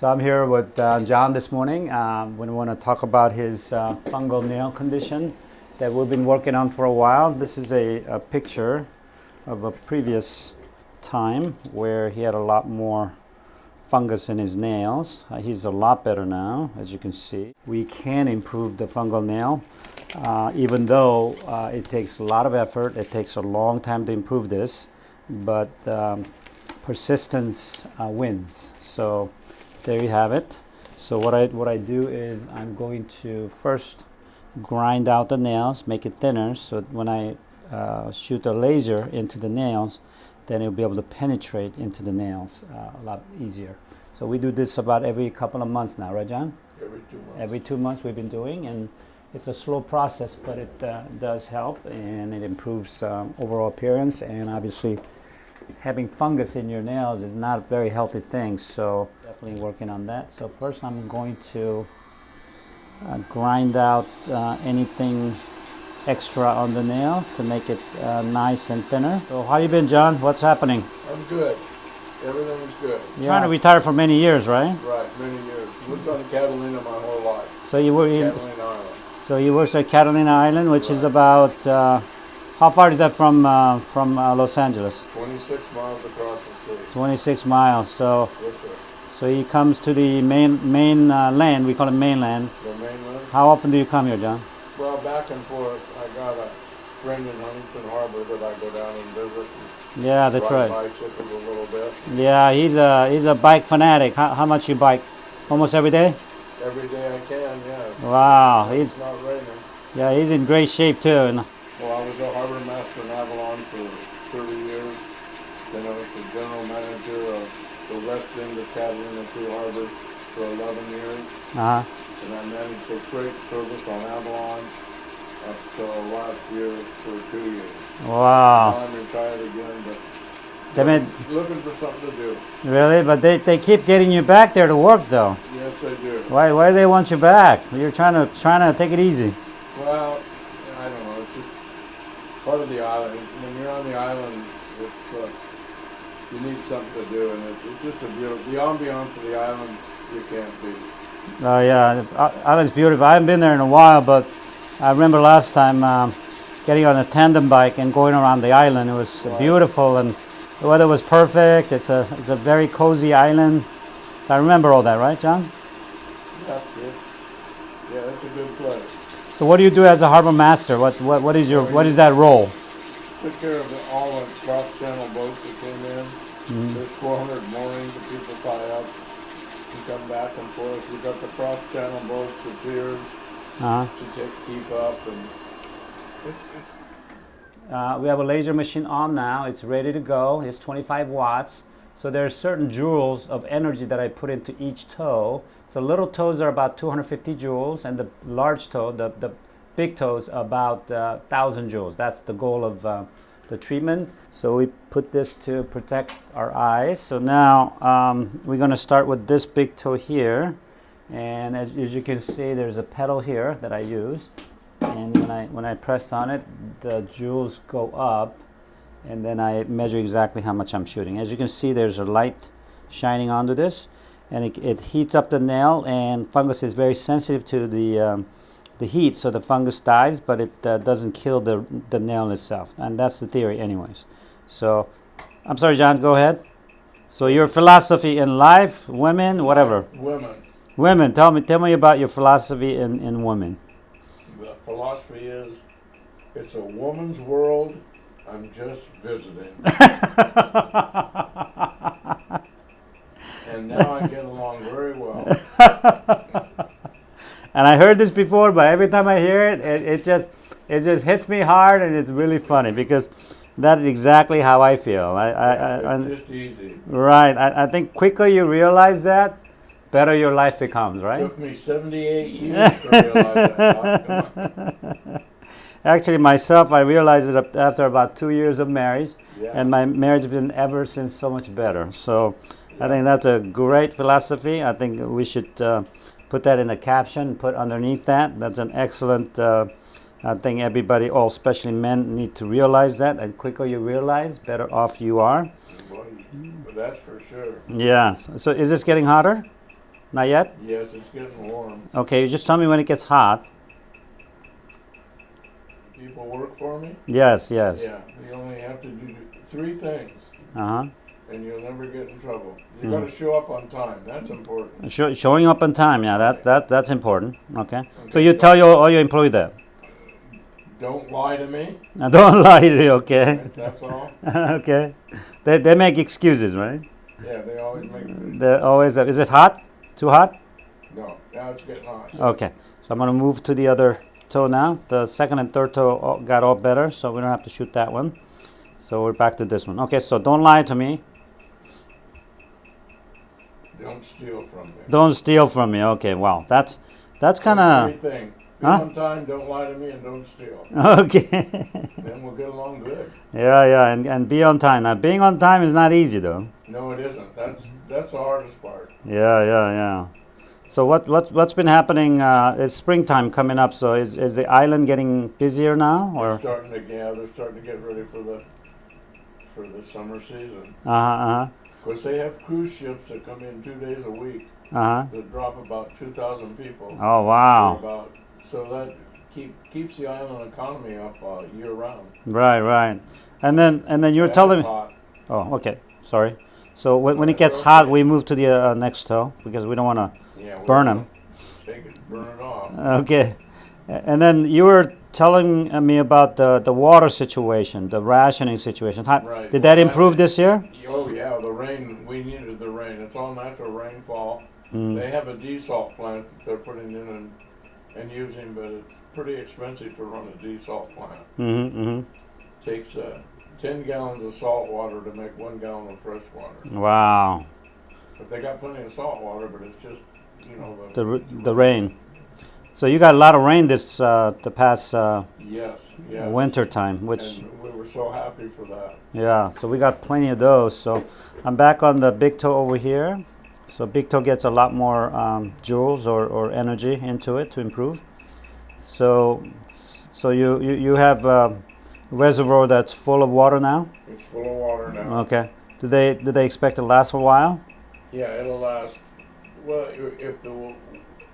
So I'm here with uh, John this morning. Um, we want to talk about his uh, fungal nail condition that we've been working on for a while. This is a, a picture of a previous time where he had a lot more fungus in his nails. Uh, he's a lot better now, as you can see. We can improve the fungal nail, uh, even though uh, it takes a lot of effort. It takes a long time to improve this, but um, persistence uh, wins. So there you have it. So what I, what I do is I'm going to first grind out the nails, make it thinner, so when I uh, shoot a laser into the nails, then it'll be able to penetrate into the nails uh, a lot easier. So we do this about every couple of months now, right, John? Every two months. Every two months we've been doing, and it's a slow process, but it uh, does help, and it improves um, overall appearance, and obviously having fungus in your nails is not a very healthy thing, so definitely working on that. So first I'm going to uh, grind out uh, anything extra on the nail to make it uh, nice and thinner. So how you been, John? What's happening? I'm good. Everything's good. Trying to retire for many years, right? Right, many years. Lived on Catalina my whole life. So you were in, Catalina Island. so you worked at Catalina Island, which is about uh, how far is that from uh, from uh, Los Angeles? 26 miles across the city. 26 miles. So Yes, so he comes to the main main uh, land. We call it mainland. The mainland. How often do you come here, John? Well, back and forth. I got a friend in Huntington Harbor that I go down and visit. And Yeah, that's right. bicycles a little bit. Yeah, he's a he's a bike fanatic. How, how much you bike? Almost every day. Every day I can, yeah. Wow, he's It's not raining. yeah he's in great shape too. And Well, I was a harbor master in Avalon for 30 years. Then I was the general manager of the west end of Catalina Two Harbors for 11 years. uh, And I managed the freight service on Avalon up till last year for two years. Now wow, I'm retired again, but they made looking for something to do. really, but they, they keep getting you back there to work though. Yes, I do. Why why do they want you back? You're trying to trying to take it easy. Well, I don't know. It's just part of the island. When you're on the island, it's uh, you need something to do, and it's, it's just a beautiful. The ambiance of the island you can't beat. Oh yeah, the island's beautiful. I haven't been there in a while, but I remember last time um, getting on a tandem bike and going around the island. It was Wow. beautiful and the weather was perfect. It's a it's a very cozy island. I remember all that, right, John? Yeah, it's, yeah, it's a good place. So what do you do as a harbor master? What what, what is your what is that role? Took care of the, all the cross-channel boats that came in. Mm-hmm. There's 400 moorings that people tie up and come back and forth. We've got the cross-channel boats, the piers Uh-huh. to take, keep up, and it's, it's Uh, we have a laser machine on now. It's ready to go. It's 25 watts. So there's certain joules of energy that I put into each toe. So little toes are about 250 joules, and the large toe, the, the big toes, about uh, 1,000 joules. That's the goal of uh, the treatment. So we put this to protect our eyes. So now um, we're going to start with this big toe here. And as, as you can see, there's a pedal here that I use and when I when I press on it, the joules go up, and then I measure exactly how much I'm shooting. As you can see, there's a light shining onto this, and it, it heats up the nail. And fungus is very sensitive to the um, the heat, so the fungus dies, but it uh, doesn't kill the the nail itself. And that's the theory, anyways. So, I'm sorry, John. Go ahead. So your philosophy in life, women, whatever. women. Women, tell me tell me about your philosophy in, in women. The philosophy is, it's a woman's world. I'm just visiting, and now I get along very well. And I heard this before, but every time I hear it, it, it just it just hits me hard, and it's really funny because that is exactly how I feel. I, I, I, just easy. right. I, I think quicker you realize that, better your life becomes. Right. Took me 78 years to realize that. Doc. Come on. Actually, myself, I realized it after about two years of marriage, Yeah. and my marriage has been ever since so much better. So, I think that's a great philosophy. I think we should uh, put that in the caption, put underneath that. That's an excellent. Uh, I think everybody, all especially men, need to realize that. And quicker you realize, better off you are. But that's for sure. Yes. So, is this getting hotter? Not yet? Yes, it's getting warm. Okay, you just tell me when it gets hot. People work for me? Yes, yes. Yeah, you only have to do three things Uh huh. And you'll never get in trouble. You Mm. gotta show up on time, that's important. Show, showing up on time, yeah, that, that that's important. Okay. So you tell your all your employee that. Don't lie to me, Now, don't lie to you, okay? that's all. okay. They, they make excuses, right? Yeah, they always make, They're always. Is it hot? Too hot? no, now it's getting hot. Okay. So I'm gonna move to the other toe now. The second and third toe all- got all better, so we don't have to shoot that one. So we're back to this one. Okay. So don't lie to me. Don't steal from me. Don't steal from me. Okay. Wow. That's that's kind of thing. Be Huh? on time, don't lie to me, and don't steal. okay. Then we'll get along good. yeah, yeah, and, and be on time. Now, being on time is not easy though. No, it isn't. That's that's the hardest part. Yeah, yeah, yeah. So what what's what's been happening? Uh, it's springtime coming up. So is is the island getting busier now, They're or? starting to yeah, they're starting to get ready for the for the summer season. Uh-huh, Uh huh. Of course, they have cruise ships that come in two days a week. Uh huh. that drop about two thousand people. Oh wow. About so that keep keeps the island economy up uh, year round. Right, right. And then and then you're telling me. Oh, okay. Sorry. So when, when it gets hot, we move to the uh, next toe because we don't want to Yeah, burn them. Take it, burn it off. Okay. And then you were telling uh, me about the, the water situation, the rationing situation. How, Right. Did that Well, improve this year? Oh yeah, the rain. We needed the rain. It's all natural rainfall. Mm. They have a desalt plant that they're putting in and, and using, but it's pretty expensive to run a desalt plant. Mm-hmm, mm-hmm. Takes uh, ten gallons of salt water to make one gallon of fresh water. Wow. But they got plenty of salt water, but it's just you know the, The, the rain. So you got a lot of rain this uh, the past uh, yes yes winter time, which and we were so happy for that. Yeah, so we got plenty of those. So I'm back on the big toe over here. So big toe gets a lot more um, joules or, or energy into it to improve. So so you, you, you have a reservoir that's full of water now? It's full of water now. Okay. Do they do they expect it to last a while? Yeah, it'll last. Well, if the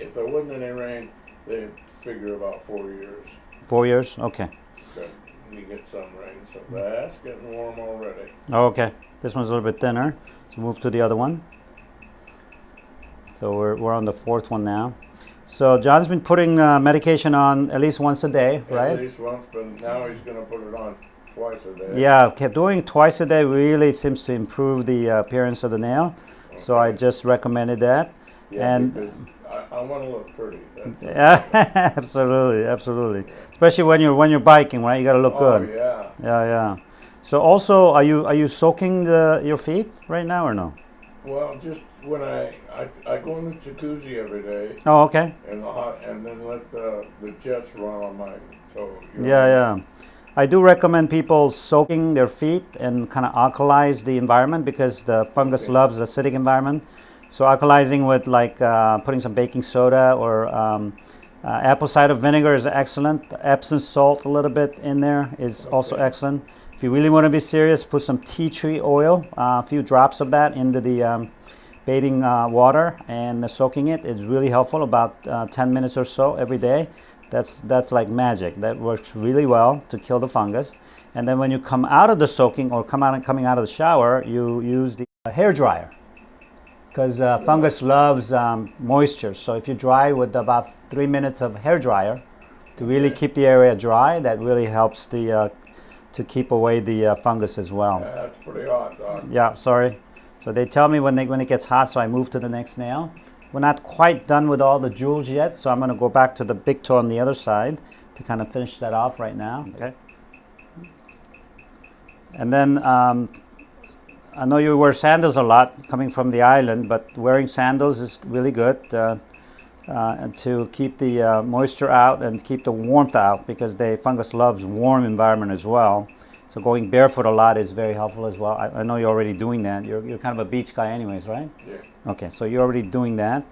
if there wasn't any rain, they figure about four years. Four years? Okay. But we get some rain, so that's getting warm already. Okay. This one's a little bit thinner. So move to the other one. So we're, we're on the fourth one now. So John's been putting uh, medication on at least once a day, right? At least once, but now he's going to put it on twice a day. Yeah, okay, doing twice a day really seems to improve the uh, appearance of the nail. So I just recommended that. Yeah, and- I, want to look pretty. Yeah, absolutely, absolutely. Especially when you're when you're biking, right? You got to look oh good. yeah. Yeah, yeah. So also, are you are you soaking the, your feet right now or no? Well, just when I, I I go in the jacuzzi every day Oh, okay. and the hot and then let the the jets run on my toe. you know. Yeah, yeah. I do recommend people soaking their feet and kind of alkalize the environment because the fungus Okay. loves the acidic environment. So alkalizing with like uh, putting some baking soda or um, uh, apple cider vinegar is excellent. Epsom salt a little bit in there is also excellent. If you really want to be serious, put some tea tree oil, uh, a few drops of that into the um, bathing uh, water and soaking it is really helpful. About uh, 10 minutes or so every day. That's that's like magic. That works really well to kill the fungus. And then when you come out of the soaking or come out and coming out of the shower, you use the hair dryer because uh, fungus loves um, moisture. So if you dry with about three minutes of hair dryer to really keep the area dry, that really helps the uh, to keep away the uh, fungus as well. Yeah, that's pretty hot, Doc. Yeah, sorry. So they tell me when they when it gets hot, so I move to the next nail. We're not quite done with all the joules yet, so I'm going to go back to the big toe on the other side to kind of finish that off right now. Okay. And then um, I know you wear sandals a lot coming from the island, but wearing sandals is really good uh, uh, and to keep the uh, moisture out and keep the warmth out because the fungus loves warm environment as well. So going barefoot a lot is very helpful as well. I, I know you're already doing that. You're, you're kind of a beach guy anyways, right? Yeah. Okay, so you're already doing that.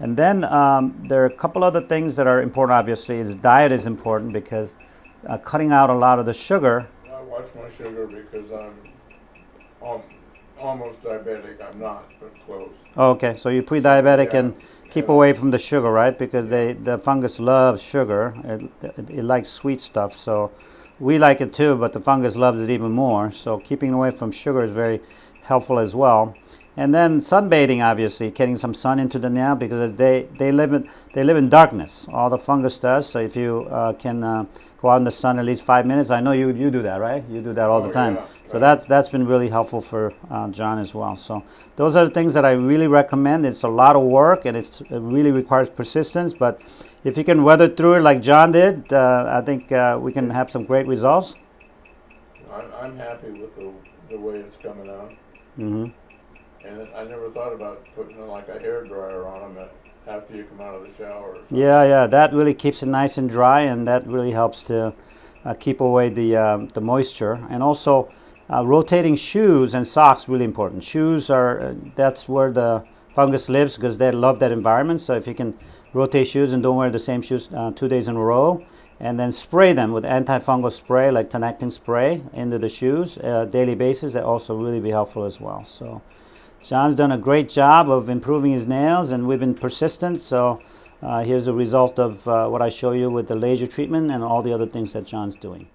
And then um, there are a couple other things that are important, obviously, is diet is important because uh, cutting out a lot of the sugar. I watch my sugar because I'm um, almost diabetic. I'm not, but close. Okay, so you're pre-diabetic Yeah. and keep Yeah. away from the sugar, right? Because they the fungus loves sugar. It, it, it likes sweet stuff. So we like it too, but the fungus loves it even more. So keeping away from sugar is very helpful as well. And then sunbathing, obviously, getting some sun into the nail because they, they live in they live in darkness. All the fungus does. So if you uh, can uh, go out in the sun at least five minutes, I know you you do that, right? You do that all Oh, the time. yeah, So that's that's been really helpful for uh, John as well. So those are the things that I really recommend. It's a lot of work and it's, it really requires persistence. But if you can weather through it like John did, uh, I think uh, we can have some great results. I'm, I'm happy with the, the way it's coming out. hmm And I never thought about putting like a hair dryer on them after you come out of the shower. Yeah, yeah, that really keeps it nice and dry, and that really helps to uh, keep away the um, the moisture. And also, uh, rotating shoes and socks really important. Shoes are uh, that's where the fungus lives because they love that environment. So if you can rotate shoes and don't wear the same shoes uh, two days in a row, and then spray them with antifungal spray like Tinactin spray into the shoes uh, daily basis, that also really be helpful as well. So. Sean's done a great job of improving his nails and we've been persistent. So uh, here's a result of uh, what I show you with the laser treatment and all the other things that John's doing.